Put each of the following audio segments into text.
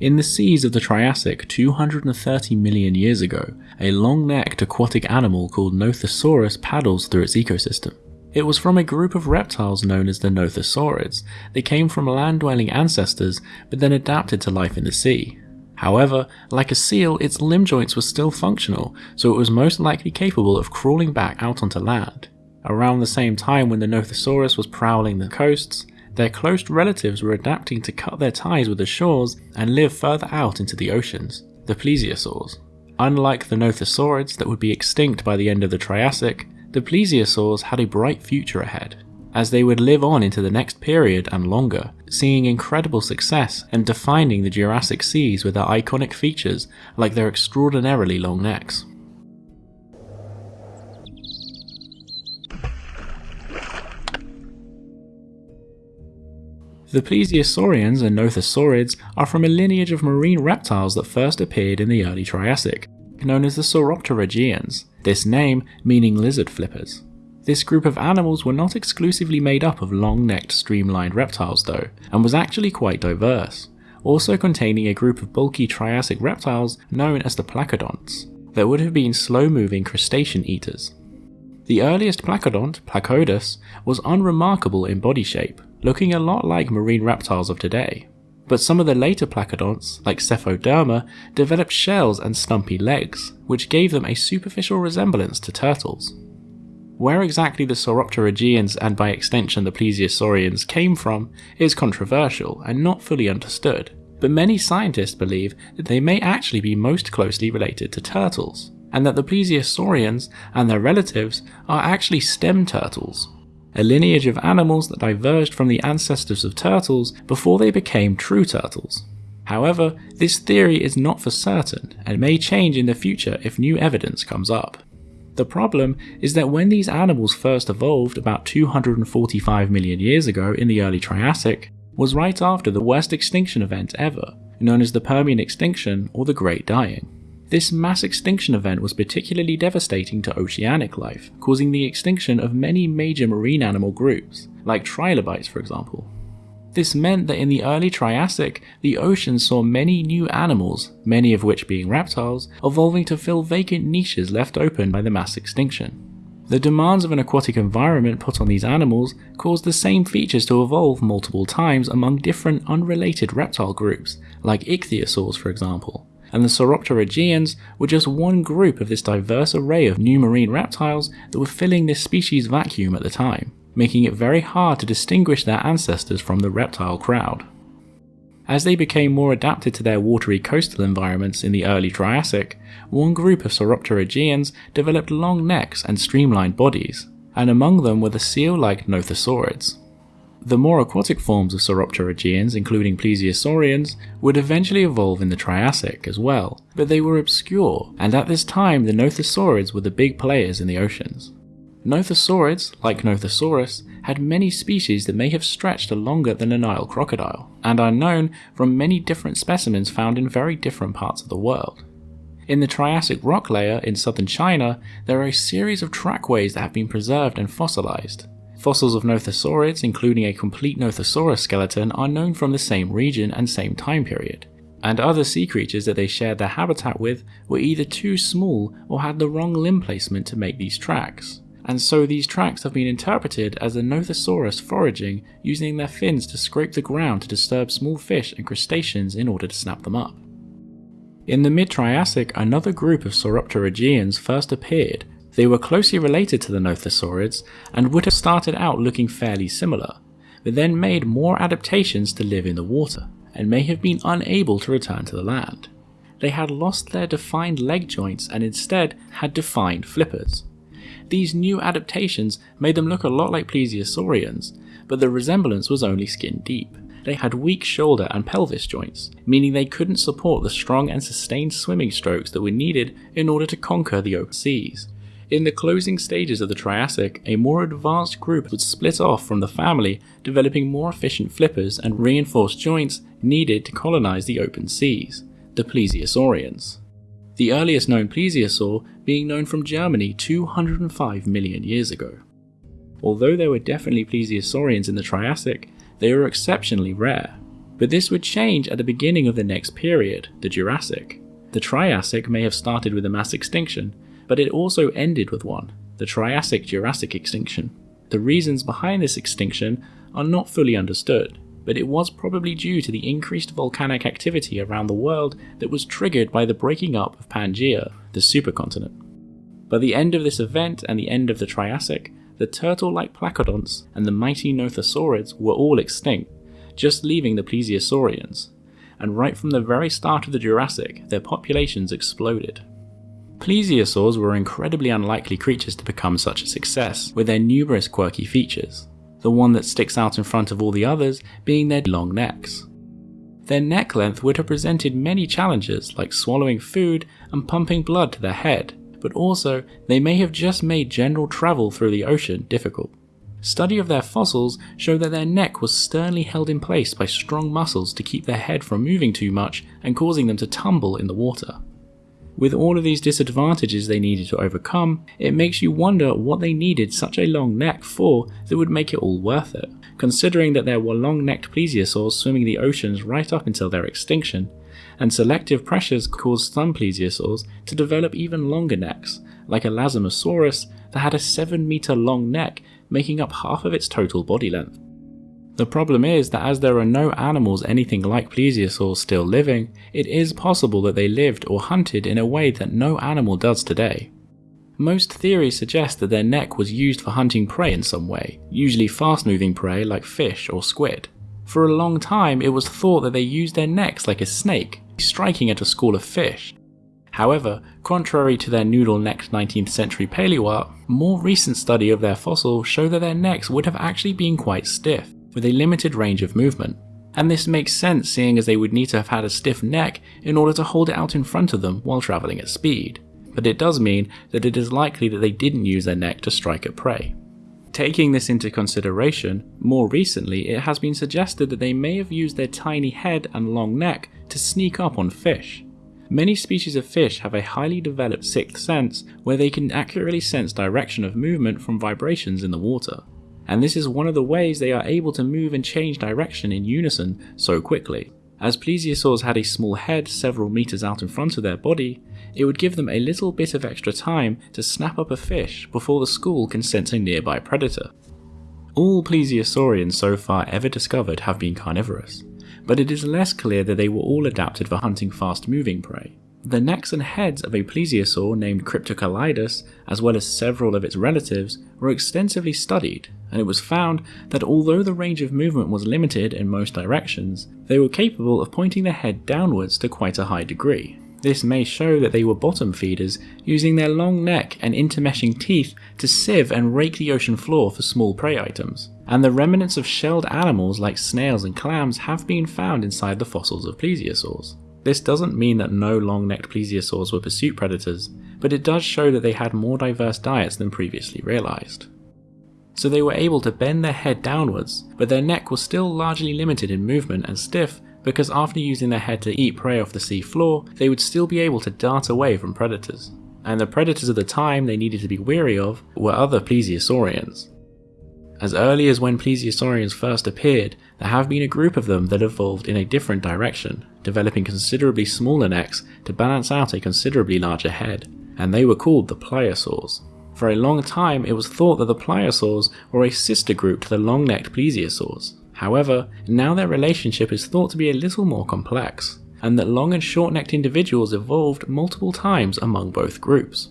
In the seas of the Triassic 230 million years ago, a long-necked aquatic animal called Nothosaurus paddles through its ecosystem. It was from a group of reptiles known as the Nothosaurids. They came from land-dwelling ancestors, but then adapted to life in the sea. However, like a seal, its limb joints were still functional, so it was most likely capable of crawling back out onto land. Around the same time when the Nothosaurus was prowling the coasts, their close relatives were adapting to cut their ties with the shores and live further out into the oceans, the plesiosaurs. Unlike the Nothosaurids that would be extinct by the end of the Triassic, the plesiosaurs had a bright future ahead, as they would live on into the next period and longer, seeing incredible success and defining the Jurassic seas with their iconic features like their extraordinarily long necks. The plesiosaurians and nothosaurids are from a lineage of marine reptiles that first appeared in the early Triassic, known as the Sauropterygians, this name meaning lizard flippers. This group of animals were not exclusively made up of long-necked streamlined reptiles though, and was actually quite diverse, also containing a group of bulky Triassic reptiles known as the placodonts, that would have been slow-moving crustacean eaters. The earliest placodont, Placodus, was unremarkable in body shape, looking a lot like marine reptiles of today. But some of the later placodonts, like Psephoderma, developed shells and stumpy legs, which gave them a superficial resemblance to turtles. Where exactly the Sauropterygians and by extension the Plesiosaurians came from is controversial and not fully understood, but many scientists believe that they may actually be most closely related to turtles, and that the Plesiosaurians and their relatives are actually stem turtles, a lineage of animals that diverged from the ancestors of turtles before they became true turtles. However, this theory is not for certain and may change in the future if new evidence comes up. The problem is that when these animals first evolved about 245 million years ago in the early Triassic, was right after the worst extinction event ever, known as the Permian extinction or the Great Dying. This mass extinction event was particularly devastating to oceanic life, causing the extinction of many major marine animal groups, like trilobites for example. This meant that in the early Triassic, the ocean saw many new animals, many of which being reptiles, evolving to fill vacant niches left open by the mass extinction. The demands of an aquatic environment put on these animals caused the same features to evolve multiple times among different unrelated reptile groups, like ichthyosaurs for example, and the Sauropterygians were just one group of this diverse array of new marine reptiles that were filling this species vacuum at the time, making it very hard to distinguish their ancestors from the reptile crowd. As they became more adapted to their watery coastal environments in the early Triassic, one group of Sauropterygians developed long necks and streamlined bodies, and among them were the seal-like Nothosaurids. The more aquatic forms of Sauropterygians, including Plesiosaurians, would eventually evolve in the Triassic as well, but they were obscure, and at this time the Nothosaurids were the big players in the oceans. Nothosaurids, like Nothosaurus, had many species that may have stretched longer than a Nile crocodile, and are known from many different specimens found in very different parts of the world. In the Triassic rock layer in southern China, there are a series of trackways that have been preserved and fossilized, Fossils of Nothosaurids, including a complete Nothosaurus skeleton, are known from the same region and same time period. And other sea creatures that they shared their habitat with were either too small or had the wrong limb placement to make these tracks. And so these tracks have been interpreted as the Nothosaurus foraging using their fins to scrape the ground to disturb small fish and crustaceans in order to snap them up. In the mid-Triassic, another group of Sauropterygians first appeared, they were closely related to the Nothosaurids and would have started out looking fairly similar, but then made more adaptations to live in the water, and may have been unable to return to the land. They had lost their defined leg joints and instead had defined flippers. These new adaptations made them look a lot like plesiosaurians, but the resemblance was only skin deep. They had weak shoulder and pelvis joints, meaning they couldn't support the strong and sustained swimming strokes that were needed in order to conquer the open seas. In the closing stages of the Triassic, a more advanced group would split off from the family, developing more efficient flippers and reinforced joints needed to colonize the open seas, the Plesiosaurians. The earliest known plesiosaur being known from Germany 205 million years ago. Although there were definitely plesiosaurians in the Triassic, they were exceptionally rare. But this would change at the beginning of the next period, the Jurassic. The Triassic may have started with a mass extinction, but it also ended with one, the Triassic Jurassic extinction. The reasons behind this extinction are not fully understood, but it was probably due to the increased volcanic activity around the world that was triggered by the breaking up of Pangaea, the supercontinent. By the end of this event and the end of the Triassic, the turtle-like placodonts and the mighty Nothosaurids were all extinct, just leaving the plesiosaurians, and right from the very start of the Jurassic, their populations exploded. Plesiosaurs were incredibly unlikely creatures to become such a success, with their numerous quirky features the one that sticks out in front of all the others being their long necks. Their neck length would have presented many challenges like swallowing food and pumping blood to their head, but also they may have just made general travel through the ocean difficult. Study of their fossils show that their neck was sternly held in place by strong muscles to keep their head from moving too much and causing them to tumble in the water. With all of these disadvantages they needed to overcome, it makes you wonder what they needed such a long neck for that would make it all worth it, considering that there were long-necked plesiosaurs swimming the oceans right up until their extinction, and selective pressures caused some plesiosaurs to develop even longer necks, like Elasmosaurus that had a 7 meter long neck making up half of its total body length. The problem is that as there are no animals anything like plesiosaurs still living, it is possible that they lived or hunted in a way that no animal does today. Most theories suggest that their neck was used for hunting prey in some way, usually fast moving prey like fish or squid. For a long time it was thought that they used their necks like a snake, striking at a school of fish. However, contrary to their noodle-necked 19th century paleoart, more recent study of their fossil show that their necks would have actually been quite stiff with a limited range of movement. And this makes sense seeing as they would need to have had a stiff neck in order to hold it out in front of them while travelling at speed. But it does mean that it is likely that they didn't use their neck to strike at prey. Taking this into consideration, more recently it has been suggested that they may have used their tiny head and long neck to sneak up on fish. Many species of fish have a highly developed sixth sense where they can accurately sense direction of movement from vibrations in the water and this is one of the ways they are able to move and change direction in unison so quickly. As plesiosaurs had a small head several meters out in front of their body, it would give them a little bit of extra time to snap up a fish before the school can sense a nearby predator. All plesiosaurians so far ever discovered have been carnivorous, but it is less clear that they were all adapted for hunting fast moving prey. The necks and heads of a plesiosaur named Cryptoclidus, as well as several of its relatives, were extensively studied, and it was found that although the range of movement was limited in most directions, they were capable of pointing their head downwards to quite a high degree. This may show that they were bottom feeders, using their long neck and intermeshing teeth to sieve and rake the ocean floor for small prey items. And the remnants of shelled animals like snails and clams have been found inside the fossils of plesiosaurs. This doesn't mean that no long-necked plesiosaurs were pursuit predators, but it does show that they had more diverse diets than previously realised. So they were able to bend their head downwards, but their neck was still largely limited in movement and stiff because after using their head to eat prey off the sea floor, they would still be able to dart away from predators. And the predators of the time they needed to be wary of were other plesiosaurians. As early as when plesiosaurians first appeared, there have been a group of them that evolved in a different direction, developing considerably smaller necks to balance out a considerably larger head, and they were called the pliosaurs. For a long time it was thought that the pliosaurs were a sister group to the long-necked plesiosaurs. However, now their relationship is thought to be a little more complex, and that long and short-necked individuals evolved multiple times among both groups.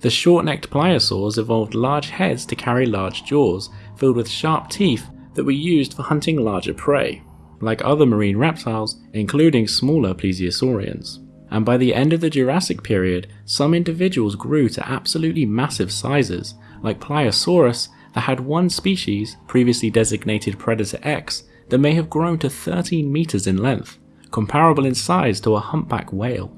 The short-necked pliosaurs evolved large heads to carry large jaws, filled with sharp teeth that were used for hunting larger prey, like other marine reptiles, including smaller plesiosaurians. And by the end of the Jurassic period, some individuals grew to absolutely massive sizes, like Pliosaurus that had one species, previously designated Predator X, that may have grown to 13 meters in length, comparable in size to a humpback whale.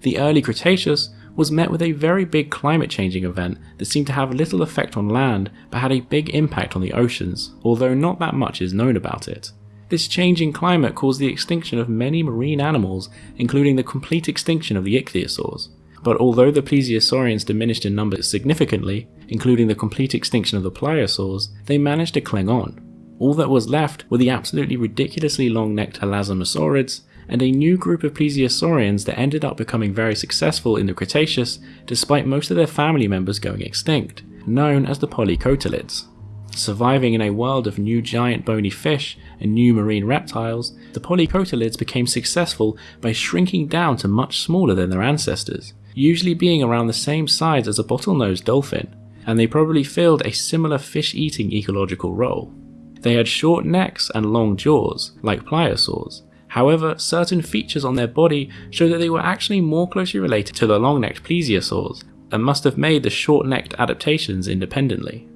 The early Cretaceous was met with a very big climate changing event that seemed to have little effect on land but had a big impact on the oceans, although not that much is known about it. This changing climate caused the extinction of many marine animals, including the complete extinction of the ichthyosaurs. But although the plesiosaurians diminished in numbers significantly, including the complete extinction of the pliosaurs, they managed to cling on. All that was left were the absolutely ridiculously long-necked elasmosaurids and a new group of plesiosaurians that ended up becoming very successful in the Cretaceous despite most of their family members going extinct, known as the polycotylids. Surviving in a world of new giant bony fish and new marine reptiles, the polycotylids became successful by shrinking down to much smaller than their ancestors, usually being around the same size as a bottlenose dolphin, and they probably filled a similar fish-eating ecological role. They had short necks and long jaws, like pliosaurs. However, certain features on their body show that they were actually more closely related to the long-necked plesiosaurs, and must have made the short-necked adaptations independently.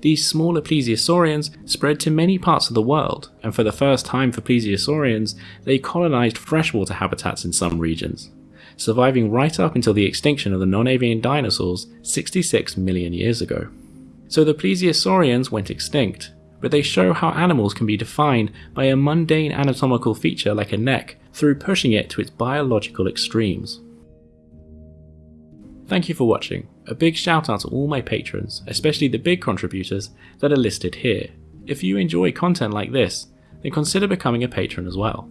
These smaller plesiosaurians spread to many parts of the world, and for the first time for plesiosaurians, they colonized freshwater habitats in some regions, surviving right up until the extinction of the non-avian dinosaurs 66 million years ago. So the plesiosaurians went extinct, but they show how animals can be defined by a mundane anatomical feature like a neck through pushing it to its biological extremes. Thank you for watching. A big shout out to all my patrons, especially the big contributors that are listed here. If you enjoy content like this, then consider becoming a patron as well.